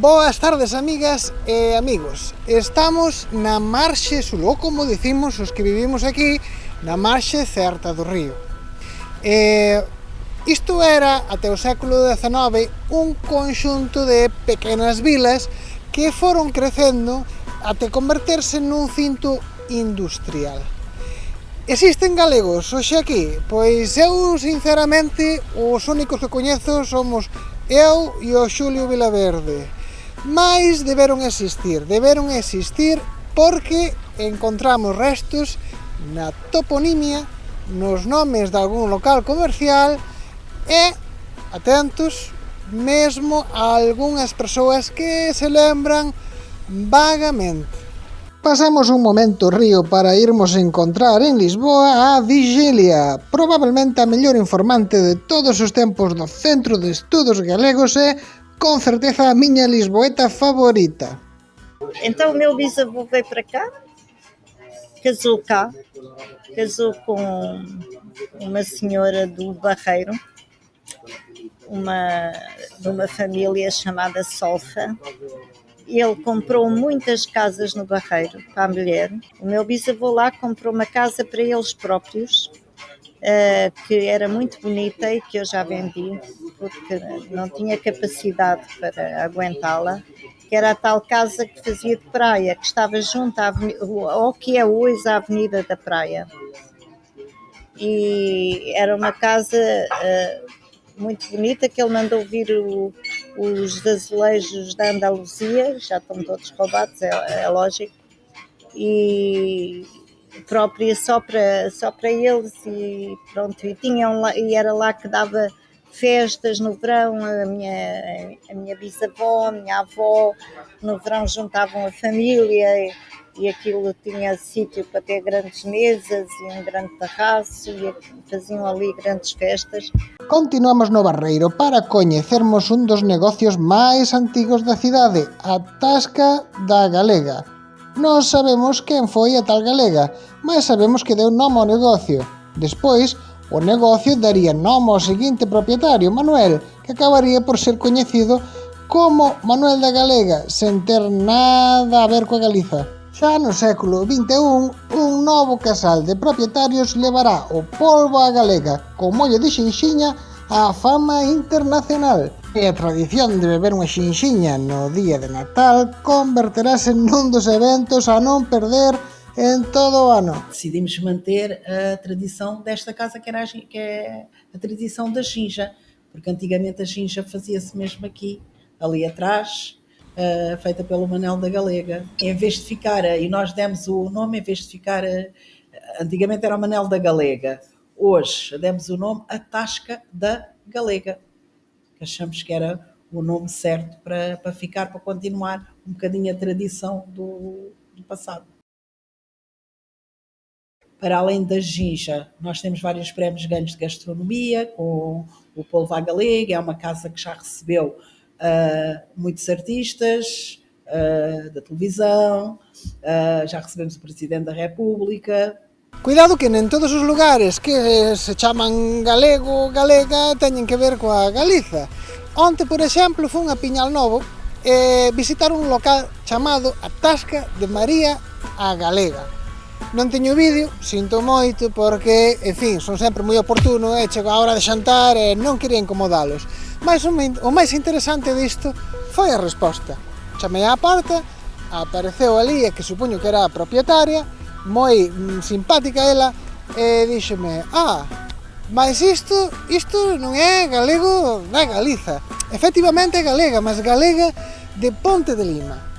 Boas tardes, amigas e amigos. Estamos na marxe sul, ou como dicimos os que vivimos aquí, na marxe certa do río. E, isto era, até o século XIX, un conxunto de pequenas vilas que foron crecendo até converterse nun cinto industrial. Existen galegos hoxe aquí? Pois eu, sinceramente, os únicos que coñezo somos eu e o Xulio Vilaverde Mas deberon existir, deberon existir porque encontramos restos na toponimia, nos nomes de algún local comercial e, atentos, mesmo a algunhas persoas que se lembran vagamente. Pasamos un momento río para irmos encontrar en Lisboa a Vigilia, probablemente a mellor informante de todos os tempos do Centro de Estudos Galegos e com certeza a minha Lisboeta favorita. Então o meu bisavô veio para cá, casou cá, casou com uma senhora do Barreiro, uma, de uma família chamada Solfa. Ele comprou muitas casas no Barreiro para a mulher. O meu bisavô lá comprou uma casa para eles próprios uh, que era muito bonita e que eu já vendi porque não tinha capacidade para aguentá-la, que era a tal casa que fazia de praia, que estava junto à avenida, ao que é hoje a Avenida da Praia. E era uma casa uh, muito bonita que ele mandou vir o, os azulejos da Andaluzia, já estão todos roubados, é, é lógico, e própria só para, só para eles e pronto, e, tinham lá, e era lá que dava festas no verão, a minha, a minha bisavó, a minha avó, no verão juntavam a família e, e aquilo tinha sítio para ter grandes mesas e um grande terraço e faziam ali grandes festas. Continuamos no Barreiro para coñecermos un dos negocios máis antigos da cidade, a Tasca da Galega, Non sabemos quen foi a tal galega, mas sabemos que deu nome ao negocio. Despois, o negocio daría nome ao seguinte propietario, Manuel, que acabaría por ser coñecido como Manuel da Galega, sen ter nada a ver coa Galiza. Xa no século XXI, un novo casal de propietarios levará o polvo á galega, con mollo de xinxiña, á fama internacional. E a tradición de beber unha xinxiña no día de Natal converterase nun dos eventos a non perder en todo o ano. Decidimos manter a tradição desta casa que, era a, que é a tradição da xinja, porque antigamente a xinja fazia-se mesmo aqui, ali atrás, uh, feita pelo Manel da Galega. Em vez de ficar, e nós demos o nome, em vez de ficar, antigamente era o Manel da Galega, Hoje demos o nome A Tasca da Galega, que achamos que era o nome certo para, para ficar, para continuar um bocadinho a tradição do, do passado. Para além da ginja, nós temos vários prémios ganhos de gastronomia, com o Polvo à Galega, é uma casa que já recebeu uh, muitos artistas uh, da televisão, uh, já recebemos o Presidente da República, Cuidado que en todos os lugares que se chaman galego, galega, teñen que ver coa Galiza. Onte, por exemplo, fun a Piñal Novo e visitar un local chamado A Tasca de María a Galega. Non teño vídeo, sinto moito, porque, en fin, son sempre moi oportuno e chego a hora de xantar e non quería incomodalos. Mas o máis interesante disto foi a resposta. Chamei á porta, apareceu ali a que supoño que era a propietaria, moi mm, simpática ela e díxeme, ah, mas isto, isto non é galego da Galiza. Efectivamente é galega, mas galega de Ponte de Lima.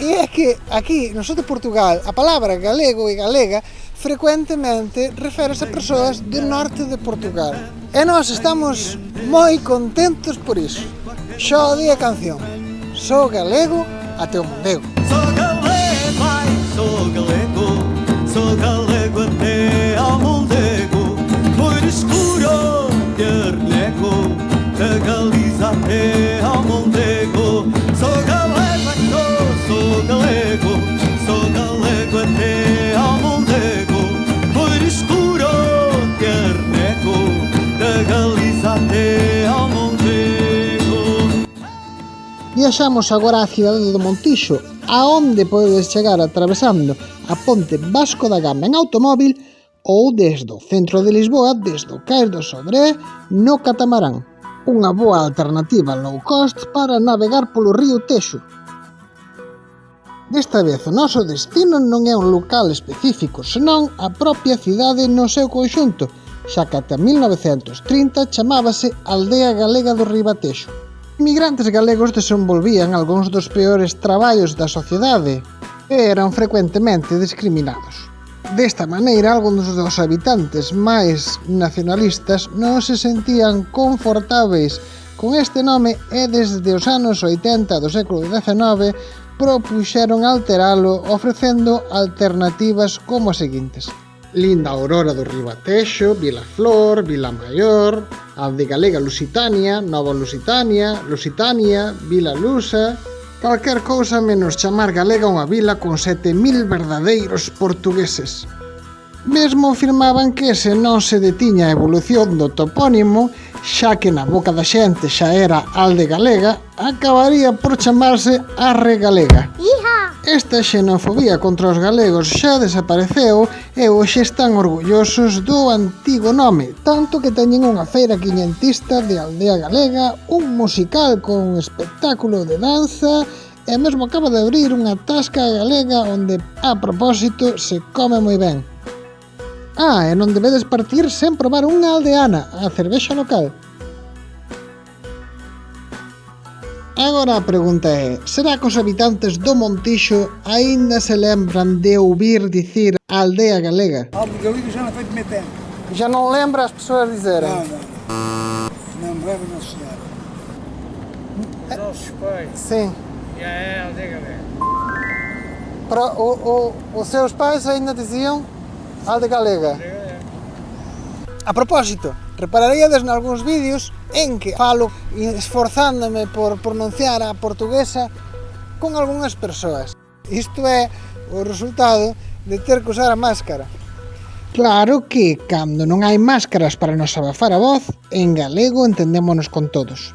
E é que aquí, no sul de Portugal, a palabra galego e galega frecuentemente reférese a persoas do norte de Portugal. E nós estamos moi contentos por iso. Xode a canción. Sou galego até o mondego. viaxamos agora á cidade do Montijo, aonde podedes chegar atravesando a ponte Vasco da Gama en automóvil ou desde o centro de Lisboa, desde o Cais do Sodré, no catamarán. Unha boa alternativa low cost para navegar polo río Texo. Desta vez o noso destino non é un local específico, senón a propia cidade no seu conxunto, xa que ata 1930 chamábase Aldea Galega do Ribatexo migrantes galegos desenvolvían algúns dos peores traballos da sociedade e eran frecuentemente discriminados. Desta maneira, algúns dos habitantes máis nacionalistas non se sentían confortáveis con este nome e desde os anos 80 do século XIX propuxeron alteralo ofrecendo alternativas como as seguintes. Linda Aurora do Ribatexo, Vilaflor, Alde Galega Lusitania, Nova Lusitania, Lusitania, Vila Lusa... Calquer cousa menos chamar galega unha vila con 7.000 verdadeiros portugueses. Mesmo afirmaban que se non se detiña a evolución do topónimo, xa que na boca da xente xa era Alde Galega, acabaría por chamarse Arre Galega. Esta xenofobia contra os galegos xa desapareceu e hoxe están orgullosos do antigo nome, tanto que teñen unha feira quiñentista de Aldea Galega, un musical con espectáculo de danza e mesmo acaba de abrir unha tasca galega onde, a propósito, se come moi ben. Ah, e non debedes partir sen probar unha aldeana, a cervexa local. Agora a pregunta é, será que os habitantes do Montixo aínda se lembran de ouvir dicir aldea galega? Algo galega já não foi de meter. Já non lembra as persoas dizerem? Não, não. Não me leva, não, senhora. Os nossos pais Sim. já é aldeia galera. Para o, o, os seus pais ainda diziam alde galega. A propósito, Repararíades nalgúns vídeos en que falo esforzándome por pronunciar a portuguesa con algunhas persoas. Isto é o resultado de ter que usar a máscara. Claro que, cando non hai máscaras para nos abafar a voz, en galego entendémonos con todos.